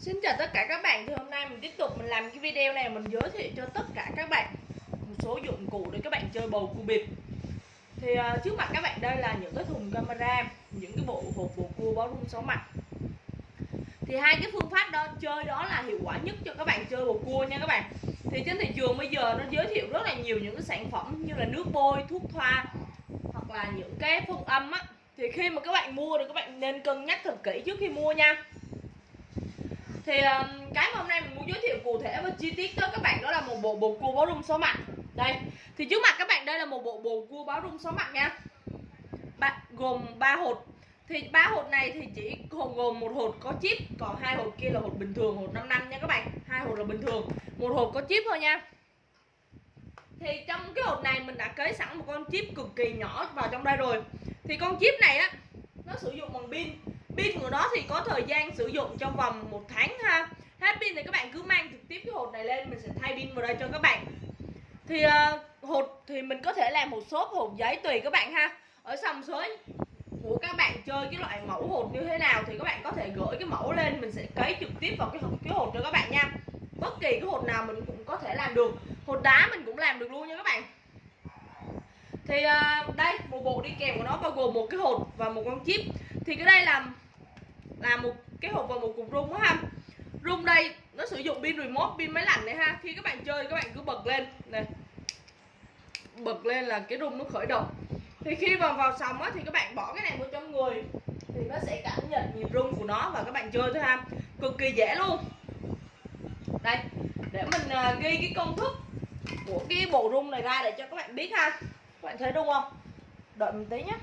Xin chào tất cả các bạn thì hôm nay mình tiếp tục mình làm cái video này mình giới thiệu cho tất cả các bạn một số dụng cụ để các bạn chơi bầu cua bịp. Thì uh, trước mặt các bạn đây là những cái thùng camera những cái bộ hộp bầu cua báo rung sáu mặt. Thì hai cái phương pháp đó chơi đó là hiệu quả nhất cho các bạn chơi bầu cua nha các bạn. Thì trên thị trường bây giờ nó giới thiệu rất là nhiều những cái sản phẩm như là nước bôi thuốc thoa hoặc là những cái phong âm á. Thì khi mà các bạn mua thì các bạn nên cân nhắc thật kỹ trước khi mua nha thì um, cái mà hôm nay mình muốn giới thiệu cụ thể và chi tiết tới các bạn đó là một bộ bồ cua báo rung số mặt đây thì trước mặt các bạn đây là một bộ bồ cua báo rung số mặt nha. Ba, gồm 3 hột. Thì ba hột này thì chỉ gồm gồm một hột có chip còn hai hột kia là hột bình thường hột 5 năm nha các bạn. Hai hột là bình thường một hột có chip thôi nha. Thì trong cái hộp này mình đã cấy sẵn một con chip cực kỳ nhỏ vào trong đây rồi. Thì con chip này á nó sử dụng bằng pin pin của nó thì có thời gian sử dụng trong vòng một tháng ha. Hết pin thì các bạn cứ mang trực tiếp cái hột này lên mình sẽ thay pin vào đây cho các bạn. Thì uh, hột thì mình có thể làm một số hột giấy tùy các bạn ha. Ở sòng sới của các bạn chơi cái loại mẫu hột như thế nào thì các bạn có thể gửi cái mẫu lên mình sẽ cấy trực tiếp vào cái hột cái hột cho các bạn nha. Bất kỳ cái hột nào mình cũng có thể làm được. Hột đá mình cũng làm được luôn nha các bạn. Thì uh, đây một bộ đi kèm của nó bao gồm một cái hột và một con chip. Thì cái đây là là một cái hộp và một cục rung á ha. Rung đây nó sử dụng pin remote pin máy lạnh này ha. Khi các bạn chơi các bạn cứ bật lên. Này bật lên là cái rung nó khởi động. Thì khi vào vào sòng á thì các bạn bỏ cái này vào trong người thì nó sẽ cảm nhận nhịp rung của nó và các bạn chơi thôi ha. Cực kỳ dễ luôn. Đây để mình uh, ghi cái công thức của cái bộ rung này ra để cho các bạn biết ha. Các bạn thấy đúng không? Đợi mình tí nhé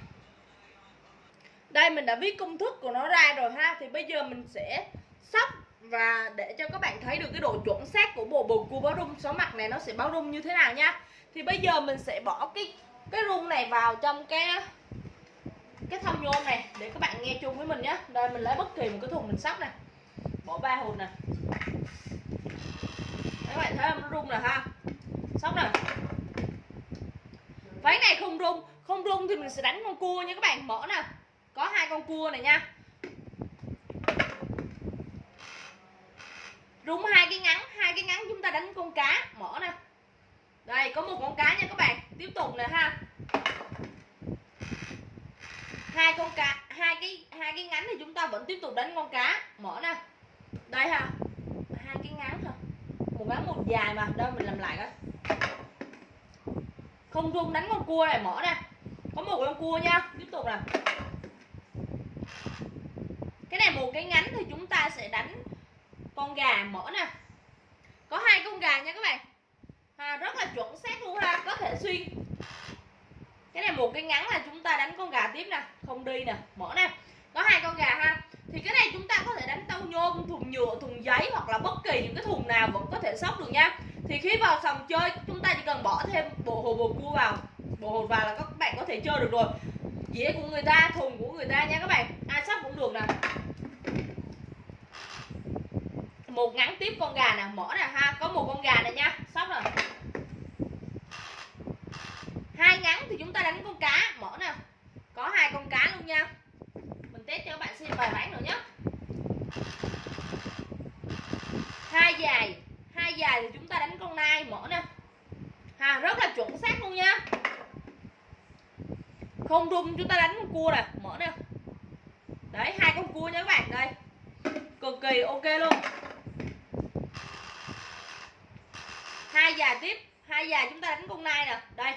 đây, mình đã viết công thức của nó ra rồi ha. Thì bây giờ mình sẽ sắp và để cho các bạn thấy được cái độ chuẩn xác của bộ bầu cua báo rung. Số mặt này nó sẽ báo rung như thế nào nha. Thì bây giờ mình sẽ bỏ cái cái rung này vào trong cái cái thông nhôm này để các bạn nghe chung với mình nhé đây mình lấy bất kỳ một cái thùng mình sắp nè. Bỏ ba hột nè. Các bạn thấy không? Nó rung nè ha. Sóc nè. Váy này không rung. Không rung thì mình sẽ đánh con cua nha các bạn. Mở nè có hai con cua này nha. Rung hai cái ngắn, hai cái ngắn chúng ta đánh con cá. Mở nè. Đây, có một con cá nha các bạn. Tiếp tục nè ha. Hai con cá, hai cái hai cái ngắn thì chúng ta vẫn tiếp tục đánh con cá. Mở nè. Đây ha. Hai cái ngắn thôi. Một ngắn, một dài mà. Đâu, mình làm lại coi. Không rung đánh con cua này, mở nè. Có một con cua nha. Tiếp tục nè cái này một cái ngắn thì chúng ta sẽ đánh con gà mở nè. Có hai con gà nha các bạn. À, rất là chuẩn xác luôn ha có thể xuyên. Cái này một cái ngắn là chúng ta đánh con gà tiếp nè không đi nè mở nè. Có hai con gà ha. Thì cái này chúng ta có thể đánh tâu nhôm thùng nhựa thùng giấy hoặc là bất kỳ những cái thùng nào vẫn có thể sóc được nha. Thì khi vào sòng chơi chúng ta chỉ cần bỏ thêm bộ hồ bồ cua vào. Bộ hồ vào là các bạn có thể chơi được rồi. Dĩa của người ta thùng của người ta nha các bạn. Ai sóc cũng được nè một ngắn tiếp con gà nè, mở nè ha, có một con gà này nha, xong rồi. Hai ngắn thì chúng ta đánh con cá, mở nè. Có hai con cá luôn nha. Mình test cho các bạn xem vài ván nữa nhé. Hai dài hai dài thì chúng ta đánh con nai, mở nè. Ha, rất là chuẩn xác luôn nha. Không rung chúng ta đánh con cua nè, mở nè. Đấy, hai con cua nha các bạn, đây. Cực kỳ ok luôn. Hai già tiếp hai già chúng ta đánh con nai nè. Đây.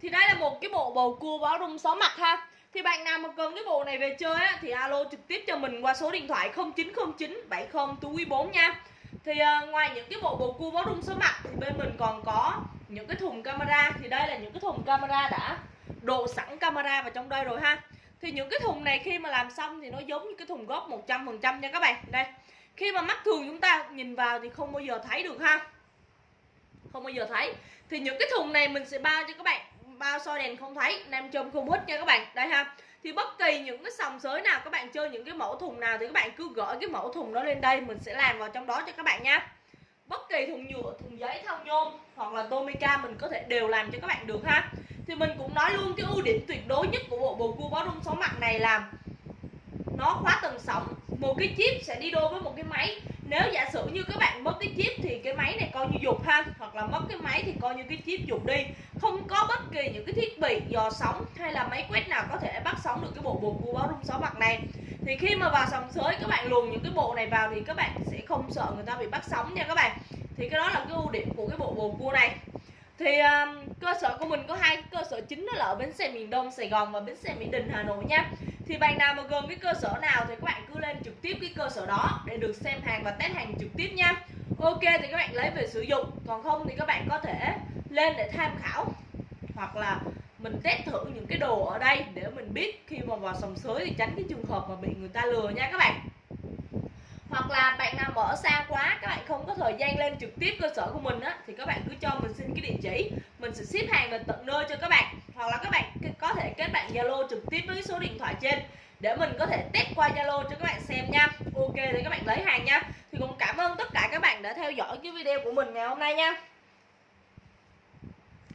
Thì đây là một cái bộ bầu cua báo rung sáu mặt ha. Thì bạn nào mà cần cái bộ này về chơi á, thì alo trực tiếp cho mình qua số điện thoại 0909 70 túi 4 nha. Thì uh, ngoài những cái bộ bầu cua báo rung số mặt thì bên mình còn có những cái thùng camera. Thì đây là những cái thùng camera đã độ sẵn camera vào trong đây rồi ha. Thì những cái thùng này khi mà làm xong thì nó giống như cái thùng gốc 100% nha các bạn. Đây. Khi mà mắt thường chúng ta nhìn vào thì không bao giờ thấy được ha không bao giờ thấy. Thì những cái thùng này mình sẽ bao cho các bạn, bao soi đèn không thấy nam châm không hút nha các bạn. Đây ha. Thì bất kỳ những cái sòng sới nào các bạn chơi những cái mẫu thùng nào thì các bạn cứ gửi cái mẫu thùng đó lên đây, mình sẽ làm vào trong đó cho các bạn nha. Bất kỳ thùng nhựa, thùng giấy, thau nhôm hoặc là tomica mình có thể đều làm cho các bạn được ha. Thì mình cũng nói luôn cái ưu điểm tuyệt đối nhất của bộ bầu cua bó rung sóng mặt này là nó khóa tầng sóng. Một cái chip sẽ đi đôi với một cái máy nếu giả sử như các bạn mất cái chip thì cái máy này coi như dục ha hoặc là mất cái máy thì coi như cái chip dục đi. Không có bất kỳ những cái thiết bị dò sóng hay là máy quét nào có thể bắt sóng được cái bộ bồ cua báo rung sáu mặt này. Thì khi mà vào sòng sới các bạn luồn những cái bộ này vào thì các bạn sẽ không sợ người ta bị bắt sóng nha các bạn. Thì cái đó là cái ưu điểm của cái bộ bồn cua này. Thì um, cơ sở của mình có hai cơ sở chính đó là ở bến xe miền Đông Sài Gòn và bến xe Mỹ Đình Hà Nội nha thì bạn nào mà gần cái cơ sở nào thì các bạn cứ lên trực tiếp cái cơ sở đó để được xem hàng và test hàng trực tiếp nha. Ok thì các bạn lấy về sử dụng, còn không thì các bạn có thể lên để tham khảo hoặc là mình test thử những cái đồ ở đây để mình biết khi mà vào sòng sới thì tránh cái trường hợp mà bị người ta lừa nha các bạn. Hoặc là bạn nào mở xa quá, các bạn không có thời gian lên trực tiếp cơ sở của mình á, thì các bạn cứ cho mình xin cái địa chỉ. Mình sẽ ship hàng về tận nơi cho các bạn hoặc là các bạn có thể kết bạn zalo trực tiếp với số điện thoại trên để mình có thể test qua zalo cho các bạn xem nha. Ok, thì các bạn lấy hàng nha. Thì cũng cảm ơn tất cả các bạn đã theo dõi cái video của mình ngày hôm nay nha.